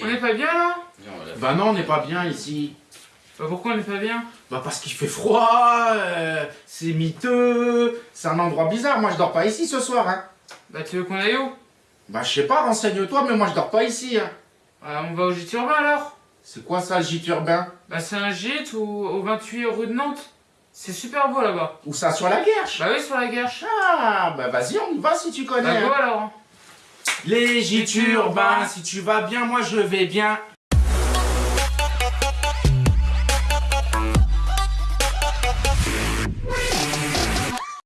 On n'est pas bien là Bah non, on n'est pas bien ici. Bah pourquoi on n'est pas bien Bah parce qu'il fait froid, euh, c'est miteux, c'est un endroit bizarre. Moi je dors pas ici ce soir. Hein. Bah tu veux qu'on aille où Bah je sais pas, renseigne-toi, mais moi je dors pas ici. Hein. Bah on va au gîte urbain alors C'est quoi ça le gîte urbain? Bah c'est un gîte au, au 28 rue de Nantes. C'est super beau là-bas. Où ça sur la guerche? Bah oui sur la guerche. Ah bah vas-y, on y va si tu connais. Bah hein. go alors. Les gîtes urbains, si tu vas bien, moi je vais bien.